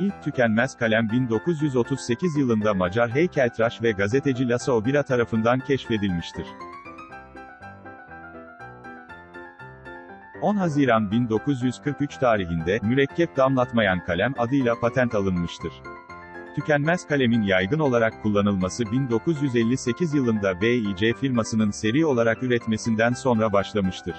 İlk tükenmez kalem 1938 yılında Macar heykeltıraş ve gazeteci Laszlo Bira tarafından keşfedilmiştir. 10 Haziran 1943 tarihinde, mürekkep damlatmayan kalem adıyla patent alınmıştır. Tükenmez kalemin yaygın olarak kullanılması 1958 yılında BIC firmasının seri olarak üretmesinden sonra başlamıştır.